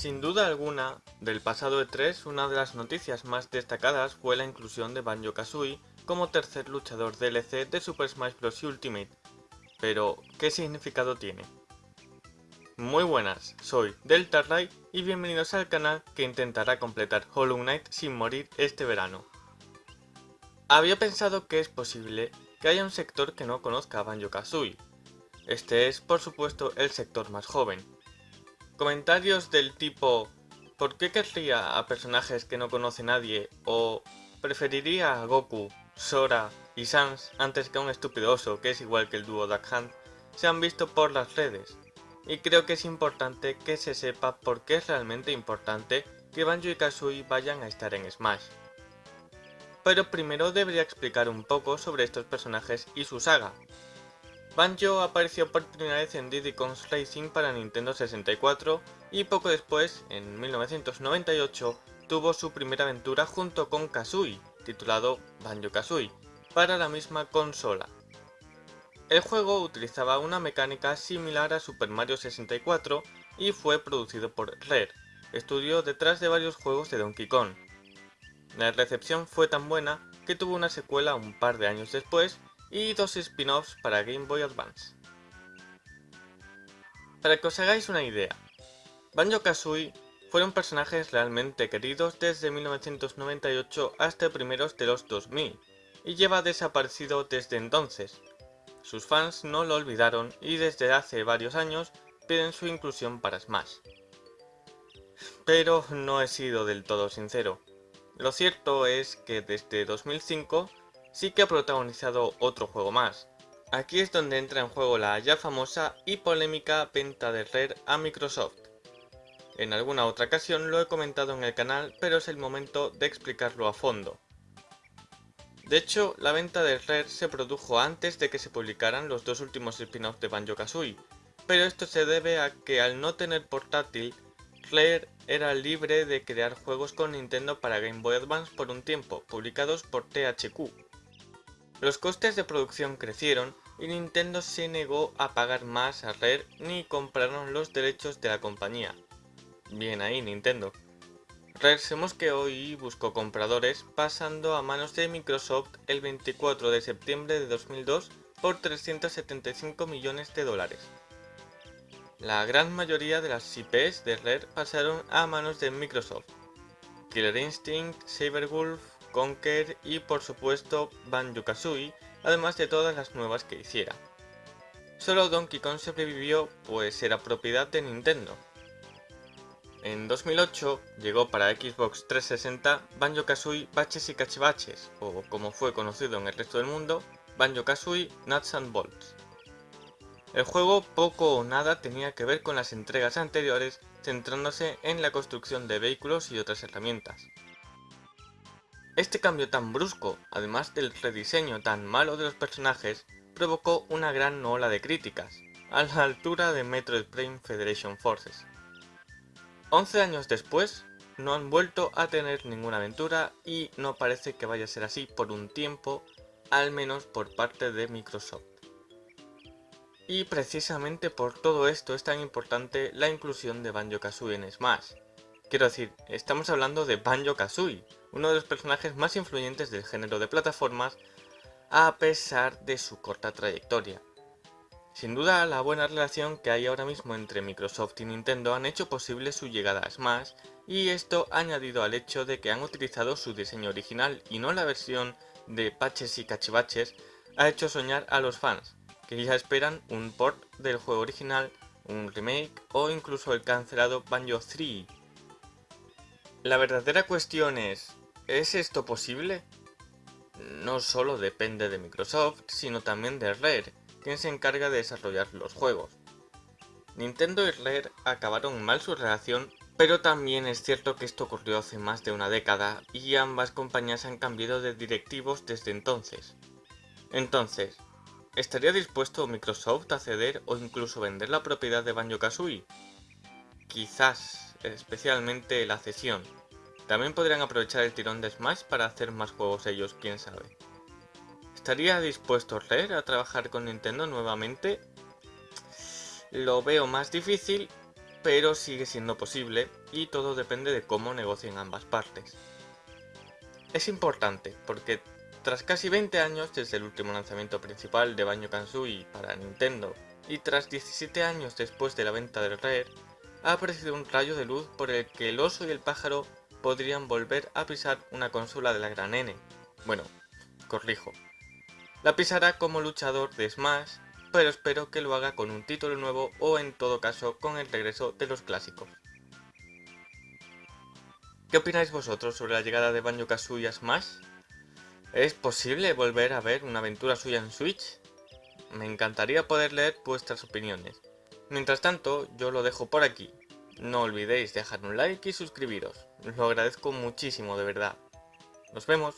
Sin duda alguna, del pasado E3, una de las noticias más destacadas fue la inclusión de Banjo-Kazooie como tercer luchador DLC de Super Smash Bros. Ultimate. Pero, ¿qué significado tiene? Muy buenas, soy Delta y bienvenidos al canal que intentará completar Hollow Knight sin morir este verano. Había pensado que es posible que haya un sector que no conozca a Banjo-Kazooie. Este es, por supuesto, el sector más joven, Comentarios del tipo ¿Por qué querría a personajes que no conoce nadie? o preferiría a Goku, Sora y Sans antes que a un estúpido oso que es igual que el dúo Duck Hunt, se han visto por las redes. Y creo que es importante que se sepa por qué es realmente importante que Banjo y Kazooie vayan a estar en Smash. Pero primero debería explicar un poco sobre estos personajes y su saga, Banjo apareció por primera vez en Diddy Kong's Racing para Nintendo 64 y poco después, en 1998, tuvo su primera aventura junto con Kazooie, titulado Banjo-Kazooie, para la misma consola. El juego utilizaba una mecánica similar a Super Mario 64 y fue producido por Rare, estudio detrás de varios juegos de Donkey Kong. La recepción fue tan buena que tuvo una secuela un par de años después y dos spin-offs para Game Boy Advance. Para que os hagáis una idea, Banjo-Kazooie fueron personajes realmente queridos desde 1998 hasta primeros de los 2000, y lleva desaparecido desde entonces. Sus fans no lo olvidaron y desde hace varios años piden su inclusión para Smash. Pero no he sido del todo sincero. Lo cierto es que desde 2005 sí que ha protagonizado otro juego más. Aquí es donde entra en juego la ya famosa y polémica venta de Rare a Microsoft. En alguna otra ocasión lo he comentado en el canal, pero es el momento de explicarlo a fondo. De hecho, la venta de Rare se produjo antes de que se publicaran los dos últimos spin-offs de Banjo-Kazooie, pero esto se debe a que al no tener portátil, Rare era libre de crear juegos con Nintendo para Game Boy Advance por un tiempo, publicados por THQ, los costes de producción crecieron y Nintendo se negó a pagar más a Rare ni compraron los derechos de la compañía. Bien ahí Nintendo. Rare se mosqueó y buscó compradores pasando a manos de Microsoft el 24 de septiembre de 2002 por 375 millones de dólares. La gran mayoría de las IPs de Rare pasaron a manos de Microsoft. Killer Instinct, Wolf, Conker y por supuesto Banjo-Kazooie, además de todas las nuevas que hiciera. Solo Donkey Kong sobrevivió pues era propiedad de Nintendo. En 2008 llegó para Xbox 360 Banjo-Kazooie Baches y Cachivaches, o como fue conocido en el resto del mundo, Banjo-Kazooie Nuts and Bolts. El juego poco o nada tenía que ver con las entregas anteriores, centrándose en la construcción de vehículos y otras herramientas. Este cambio tan brusco, además del rediseño tan malo de los personajes, provocó una gran ola de críticas, a la altura de Metroid Prime Federation Forces. 11 años después, no han vuelto a tener ninguna aventura y no parece que vaya a ser así por un tiempo, al menos por parte de Microsoft. Y precisamente por todo esto es tan importante la inclusión de Banjo-Kazooie en Smash. Quiero decir, estamos hablando de Banjo-Kazooie, uno de los personajes más influyentes del género de plataformas a pesar de su corta trayectoria. Sin duda, la buena relación que hay ahora mismo entre Microsoft y Nintendo han hecho posible su llegada a Smash, y esto añadido al hecho de que han utilizado su diseño original y no la versión de patches y cachivaches, ha hecho soñar a los fans, que ya esperan un port del juego original, un remake o incluso el cancelado Banjo 3. La verdadera cuestión es, ¿Es esto posible? No solo depende de Microsoft, sino también de Rare, quien se encarga de desarrollar los juegos. Nintendo y Rare acabaron mal su relación, pero también es cierto que esto ocurrió hace más de una década y ambas compañías han cambiado de directivos desde entonces. Entonces, ¿estaría dispuesto Microsoft a ceder o incluso vender la propiedad de Banjo-Kazooie? Quizás, especialmente la cesión, también podrían aprovechar el tirón de Smash para hacer más juegos ellos, quién sabe. ¿Estaría dispuesto Rare a trabajar con Nintendo nuevamente? Lo veo más difícil, pero sigue siendo posible y todo depende de cómo negocien ambas partes. Es importante porque tras casi 20 años desde el último lanzamiento principal de Banjo-Kazooie para Nintendo y tras 17 años después de la venta del Rare, ha aparecido un rayo de luz por el que el oso y el pájaro podrían volver a pisar una consola de la gran N. Bueno, corrijo. La pisará como luchador de Smash, pero espero que lo haga con un título nuevo o en todo caso con el regreso de los clásicos. ¿Qué opináis vosotros sobre la llegada de Banjo-Kazooie a Smash? ¿Es posible volver a ver una aventura suya en Switch? Me encantaría poder leer vuestras opiniones. Mientras tanto, yo lo dejo por aquí. No olvidéis dejar un like y suscribiros. Lo agradezco muchísimo de verdad. Nos vemos.